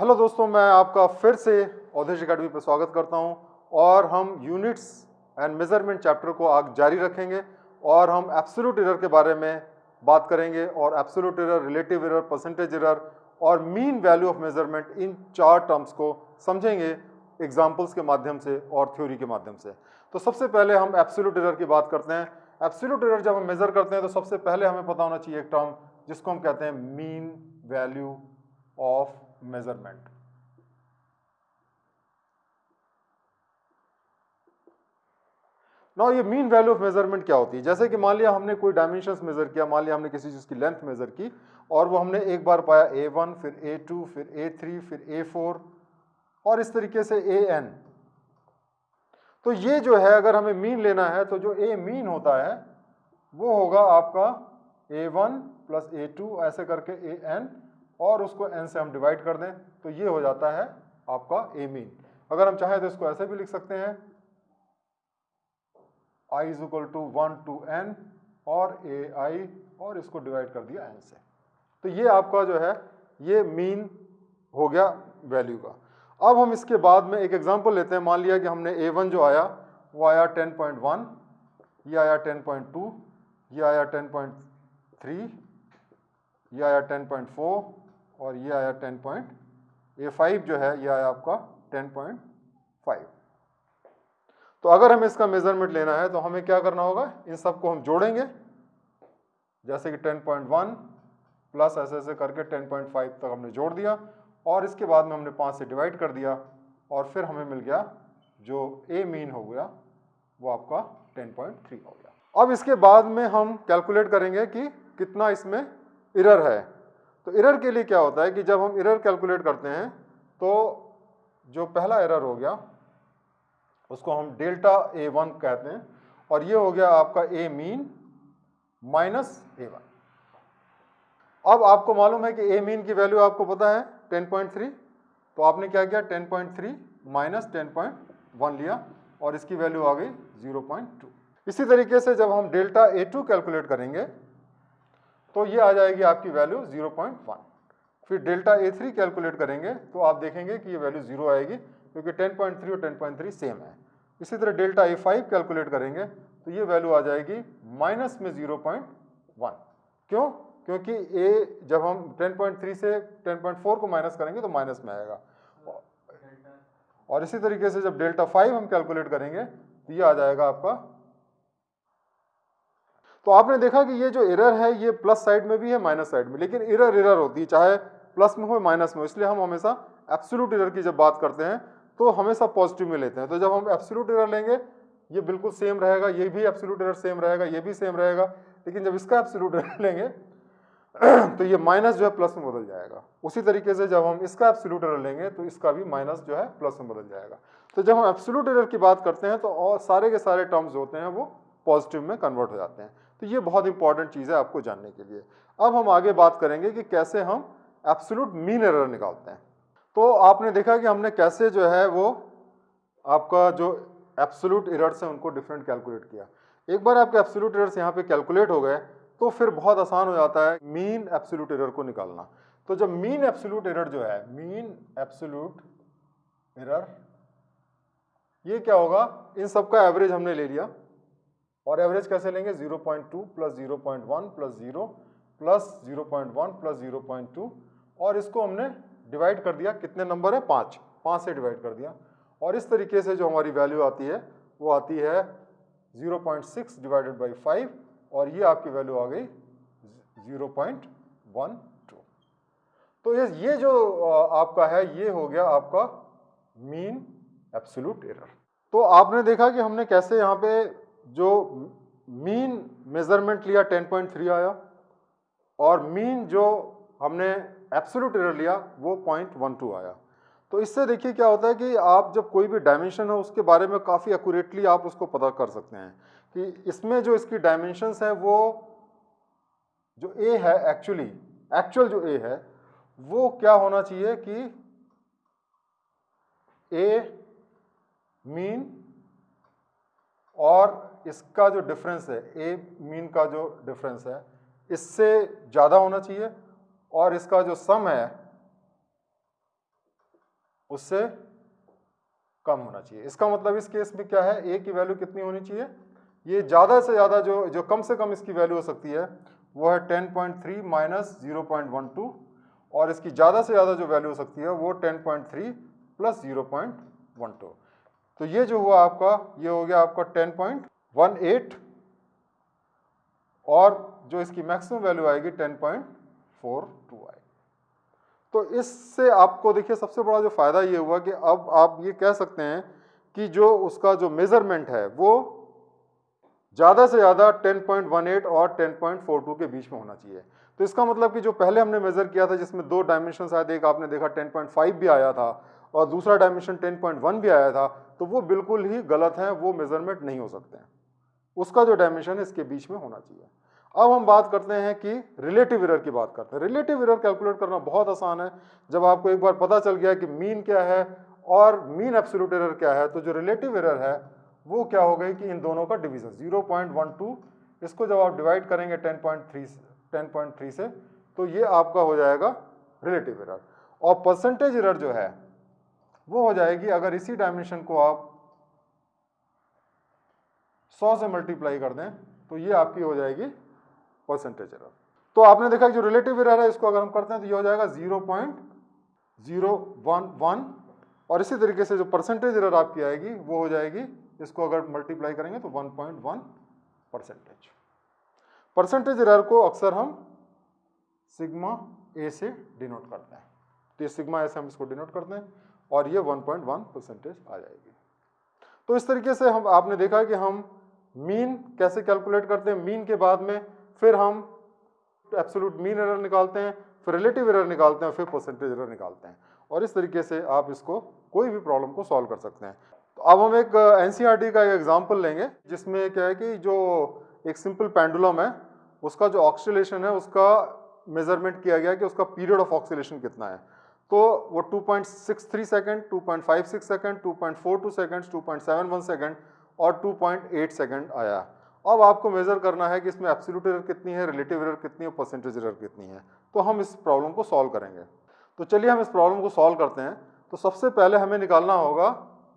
Hello दोस्तों, मैं आपका फिर से औधेश अकेडमी पर स्वागत करता हूँ और हम यूनिट्स एंड मेज़रमेंट चैप्टर को आग जारी रखेंगे और हम एब्सोल्यूट एरर के बारे में बात करेंगे और absolute error relative error percentage error और मीन वैल्यू ऑफ़ मेज़रमेंट इन चार टर्म्स को समझेंगे एग्जाम्पल्स के माध्यम से और थ्योरी के माध्यम से। तो सबसे पहले हम एब्सोल्यूट एरर की बात करते हैं। एब्सोल्यूट एरर जब हम मेजर करते हैं तो सबसे पहले हमें पता होना चाहिए एक टर्म जिसको हम कहते हैं मीन वैल्यू ऑफ़ मेज़रमेंट ना ये मीन वैल्यू ऑफ़ मेज़रमेंट क्या होती है? जैसे कि मान लिया हमने कोई डायमेंशन मेजर किया, मान लिया हमने किसी चीज़ की लेंथ मेजर की, और वो हमने एक बार पाया ए वन फिर ए टू फिर ए थ्री फिर ए फोर और इस तरीके से ए एन तो ये जो है, अगर हमें मीन लेना है तो जो ए मीन होता है, वो होगा आपका a one plus a two ऐसे करके an और उसको n से हम डिवाइड कर दें तो ये हो जाता है आपका ए मीन अगर हम चाहें तो इसको ऐसे भी लिख सकते हैं. i is equal to one to n और ए आई और इसको डिवाइड कर दिया n से. तो ये आपका जो है, ये मीन हो गया वैल्यू का. अब हम इसके बाद में एक एग्जांपल लेते हैं. मान लिया कि हमने a1 जो आया, वो आया 10.1 ये आया 10.2 ये आया 10.3 ये आया 10.4 और ये आया 10. A5 जो है, ये आया आपका 10.5 तो अगर हमें इसका मेज़रमेंट लेना है तो हमें क्या करना होगा? इन सबको हम जोड़ेंगे। जैसे कि 10.1 प्लस ऐसे ऐसे करके 10.5 तक हमने जोड़ दिया, और इसके बाद में हमने पाँच से डिवाइड कर दिया, और फिर हमें मिल गया जो ए मीन हो गया, वो आपका 10.3 हो गया। अब इसके बाद में हम कैलकुलेट करेंगे कि कितना इसमें इरर है। तो इरर के लिए क्या होता है कि जब हम इरर कैलकुलेट करते हैं तो जो पहला एरर हो गया, उसको हम डेल्टा ए वन कहते हैं, और ये हो गया आपका a mean minus a one अब आपको मालूम है कि ए मीन की वैल्यू आपको पता है 10.3 तो आपने क्या किया? 10.3 माइनस टेन लिया, और इसकी वैल्यू आ गई 0.2 इसी तरीके से जब हम डेल्टा ए टू कैलकुलेट करेंगे तो ये आ जाएगी आपकी वैल्यू 0.1 फिर डेल्टा ए थ्री कैलकुलेट करेंगे तो आप देखेंगे कि ये वैल्यू ज़ीरो आएगी, क्योंकि 10.3 और 10.3 सेम है। इसी तरह डेल्टा ए फाइव कैलकुलेट करेंगे तो ये वैल्यू आ जाएगी माइनस में 0.1 क्यों? क्योंकि ए जब हम 10.3 से 10.4 को माइनस करेंगे तो माइनस में आएगा। और इसी तरीके से जब डेल्टा फाइव हम कैलकुलेट करेंगे तो ये आ जाएगा आपका तो आपने देखा कि ये जो एरर है, ये प्लस साइड में भी है माइनस साइड में। लेकिन एरर एरर होती है, चाहे प्लस में हो माइनस में हो। इसलिए हम हमेशा एब्सोल्यूट एरर की जब बात करते हैं तो हमेशा पॉजिटिव में लेते हैं। तो जब हम एब्सोल्यूट एरर लेंगे, ये बिल्कुल सेम रहेगा, ये भी एब्सोल्यूट एरर सेम रहेगा, ये भी सेम रहेगा। लेकिन जब इसका एब्सोल्यूट एरर लेंगे तो ये माइनस जो है प्लस में बदल जाएगा। उसी तरीके से जब हम इसका एब्सोल्यूट एरर लेंगे तो इसका भी माइनस जो है प्लस में बदल जाएगा। तो जब हम एब्सोल्यूट एरर की बात करते हैं तो और सारे के सारे टर्म्स होते हैं, वो पॉजिटिव में कन्वर्ट हो जाते हैं। तो ये बहुत इंपॉर्टेंट चीज़ है आपको जानने के लिए। अब हम आगे बात करेंगे कि कैसे हम एब्सोल्यूट मीन एरर निकालते हैं। तो आपने देखा कि हमने कैसे जो है वो आपका जो एब्सोल्यूट एरर्स हैं उनको डिफरेंट कैलकुलेट किया। एक बार आपके एब्सोल्यूट एरर्स यहाँ पे कैलकुलेट हो गए तो फिर बहुत आसान हो जाता है मीन एब्सोल्यूट एरर को निकालना। तो जब मीन एब्सोल्यूट एरर जो है मीन एब्सोल्यूट एरर ये क्या होगा? इन सब का एवरेज हमने ले लिया। और एवरेज कैसे लेंगे? 0.2 point two plus 0.1 plus zero plus 0.1 plus 0.2 और इसको हमने डिवाइड कर दिया। कितने नंबर है? पाँच। पाँच से डिवाइड कर दिया। और इस तरीके से जो हमारी वैल्यू आती है, वो आती है 0.6 डिवाइडेड बाई फाइव और ये आपकी वैल्यू आ गई 0.12 तो ये ये जो आपका है, ये हो गया आपका मीन एब्सोल्यूट एरर तो आपने देखा कि हमने कैसे यहाँ पे जो मीन मेज़रमेंट लिया 10.3 आया और मीन जो हमने एब्सोल्यूट एरर लिया, वो 0.12 आया। तो इससे देखिए क्या होता है कि आप जब कोई भी डायमेंशन है, उसके बारे में काफ़ी एक्यूरेटली आप उसको पता कर सकते हैं कि इसमें जो इसकी डायमेंशंस है, वो जो ए है एक्चुअली एक्चुअल जो ए है, वो क्या होना चाहिए कि ए मीन और इसका जो डिफरेंस है ए मीन का जो डिफरेंस है, इससे ज़्यादा होना चाहिए और इसका जो सम है, उससे कम होना चाहिए। इसका मतलब इस केस में क्या है? ए की वैल्यू कितनी होनी चाहिए? ये ज़्यादा से ज़्यादा जो जो कम से कम इसकी वैल्यू हो सकती है, वो है 10.3 minus zero point one two और इसकी ज़्यादा से ज़्यादा जो वैल्यू हो सकती है, वो 10.3 प्लस ज़ीरो तो ये जो हुआ आपका, ये हो गया आपका 10.18 और जो इसकी मैक्सिमम वैल्यू आएगी 10.42 आएगी तो इससे आपको देखिए, सबसे बड़ा जो फ़ायदा ये हुआ कि अब आप ये कह सकते हैं कि जो उसका जो मेज़रमेंट है, वो ज़्यादा से ज़्यादा 10.18 और 10.42 के बीच में होना चाहिए। तो इसका मतलब कि जो पहले हमने मेज़र किया था, जिसमें दो डायमेंशन आए थे, एक आपने देखा 10.5 भी आया था और दूसरा डायमेंशन 10.1 भी आया था तो वो बिल्कुल ही गलत है, वो मेज़रमेंट नहीं हो सकते हैं। उसका जो डायमेंशन है, इसके बीच में होना चाहिए। अब हम बात करते हैं कि रिलेटिव एरर की बात करते हैं। रिलेटिव एरर कैलकुलेट करना बहुत आसान है। जब आपको एक बार पता चल गया कि मीन क्या है और मीन एब्सोल्यूट एरर क्या है तो जो रिलेटिव एरर है, वो क्या हो गई कि इन दोनों का डिवीज़न 0.12 इसको जब आप डिवाइड करेंगे 10.3 10.3 से तो ये आपका हो जाएगा रिलेटिव एरर और परसेंटेज एरर जो है वो हो जाएगी अगर इसी डायमेंशन को आप 100 से मल्टीप्लाई कर दें तो ये आपकी हो जाएगी परसेंटेज एरर तो आपने देखा जो रिलेटिव एरर है, इसको अगर हम करते हैं तो ये हो जाएगा zero point zero one one और इसी तरीके से जो परसेंटेज एरर आपकी आएगी, वो हो जाएगी, इसको अगर मल्टीप्लाई करेंगे तो 1.1 परसेंटेज परसेंटेज एरर को अक्सर हम सिग्मा ए से डिनोट करते हैं। तो ये सिग्मा ए से हम इसको डिनोट करते हैं। और ये 1.1 परसेंटेज आ जाएगी। तो इस तरीके से हम आपने देखा कि हम मीन कैसे कैलकुलेट करते हैं? मीन के बाद में फिर हम एब्सोल्यूट मीन एरर निकालते हैं फिर रिलेटिव एरर निकालते हैं फिर परसेंटेज एरर निकालते हैं। और इस तरीके से आप इसको कोई भी प्रॉब्लम को सॉल्व कर सकते हैं। तो अब हम एक एन uh, का एक एग्ज़ाम्पल लेंगे जिसमें क्या है कि जो एक सिंपल पेंडुलम है उसका जो ऑक्सीलेशन है उसका मेज़रमेंट किया गया कि उसका पीरियड ऑफ़ ऑक्सीलेशन कितना है। तो वो 2.63 सेकंड 2.56 सेकंड 2.42 सेकंड 2.71 सेकंड और 2.8 सेकंड आया। अब आपको मेज़र करना है कि इसमें एब्सोल्यूट एरर कितनी है रिलेटिव एरर कितनी है परसेंटेज एरर कितनी है। तो हम इस प्रॉब्लम को सॉल्व करेंगे। तो चलिए हम इस प्रॉब्लम को सॉल्व करते हैं। तो सबसे पहले हमें निकालना होगा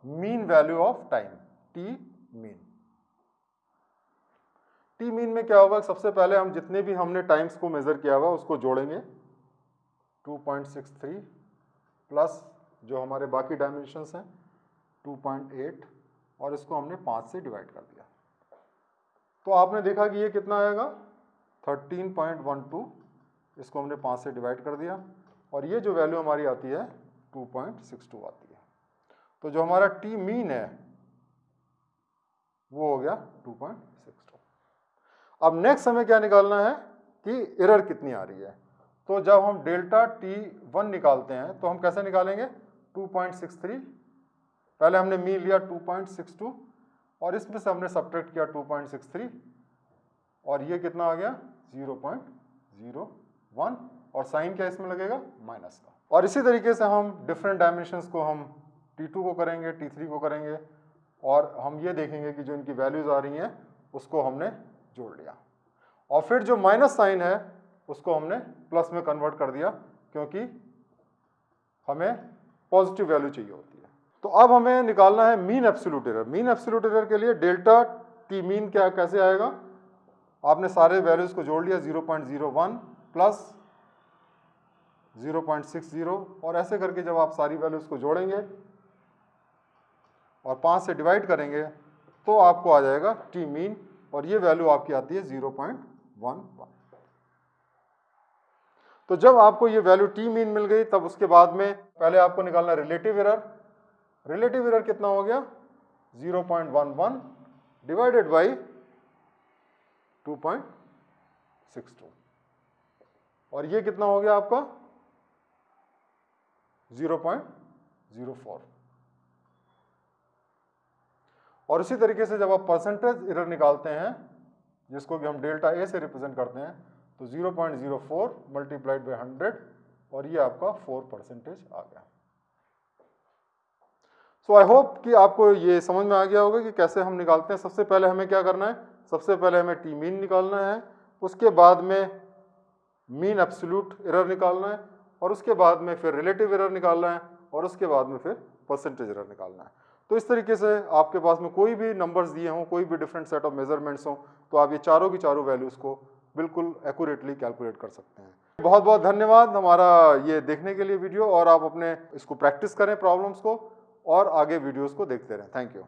mean value of time t mean t mean में क्या होगा? सबसे पहले हम जितने भी हमने टाइम्स को मेज़र किया हुआ उसको जोड़ेंगे। 2.63 प्लस जो हमारे बाकी डायमेंशंस हैं 2.8 और इसको हमने पाँच से डिवाइड कर दिया। तो आपने देखा कि ये कितना आएगा? 13.12 इसको हमने पाँच से डिवाइड कर दिया और ये जो वैल्यू हमारी आती है 2.62 आती है। तो जो हमारा टी मीन है, वो हो गया 2.62 अब नेक्स्ट हमें क्या निकालना है कि एरर कितनी आ रही है? तो जब हम डेल्टा टी वन निकालते हैं तो हम कैसे निकालेंगे? 2.63 पहले हमने मीन लिया 2.62 और इसमें से हमने सब्ट्रैक्ट किया 2.63 और ये कितना आ गया? 0.01 और साइन क्या इसमें लगेगा? माइनस का। और इसी तरीके से हम डिफरेंट डायमेंशंस को हम T2 को करेंगे T3 को करेंगे, और हम ये देखेंगे कि जो इनकी वैल्यूज़ आ रही हैं, उसको हमने जोड़ लिया। और फिर जो माइनस साइन है उसको हमने प्लस में कन्वर्ट कर दिया क्योंकि हमें पॉजिटिव वैल्यू चाहिए होती है। तो अब हमें निकालना है mean absolute error mean absolute error के लिए डेल्टा टी मीन क्या, कैसे आएगा? आपने सारे वैल्यूज़ को जोड़ लिया 0.01 प्लस 0.60 और ऐसे करके जब आप सारी वैल्यूज़ को जोड़ेंगे और पाँच से डिवाइड करेंगे तो आपको आ जाएगा टी मीन और ये वैल्यू आपकी आती है 0.11 तो जब आपको ये वैल्यू टी मीन मिल गई, तब उसके बाद में पहले आपको निकालना रिलेटिव एरर रिलेटिव एरर कितना हो गया? 0.11 डिवाइडेड बाई 2.62 और ये कितना हो गया आपका? 0.04 और इसी तरीके से जब आप परसेंटेज एरर निकालते हैं, जिसको कि हम डेल्टा ए से रिप्रेजेंट करते हैं तो 0.04 मल्टीप्लाइड बाई हंड्रेड और ये आपका 4 परसेंटेज आ गया। सो आई होप कि आपको ये समझ में आ गया होगा कि कैसे हम निकालते हैं। सबसे पहले हमें क्या करना है? सबसे पहले हमें टी मीन निकालना है, उसके बाद में मीन एब्सोल्यूट एरर निकालना है, और उसके बाद में फिर रिलेटिव एरर निकालना है, और उसके बाद में फिर परसेंटेज एरर निकालना है। तो इस तरीके से आपके पास में कोई भी नंबर्स दिए हों, कोई भी डिफरेंट सेट ऑफ़ मेजरमेंट्स हों तो आप ये चारों की चारों वैल्यूज़ को बिल्कुल एक्यूरेटली कैलकुलेट कर सकते हैं। बहुत बहुत धन्यवाद हमारा ये देखने के लिए वीडियो और आप अपने इसको प्रैक्टिस करें प्रॉब्लम्स को और आगे वीडियोस को देखते रहें। Thank you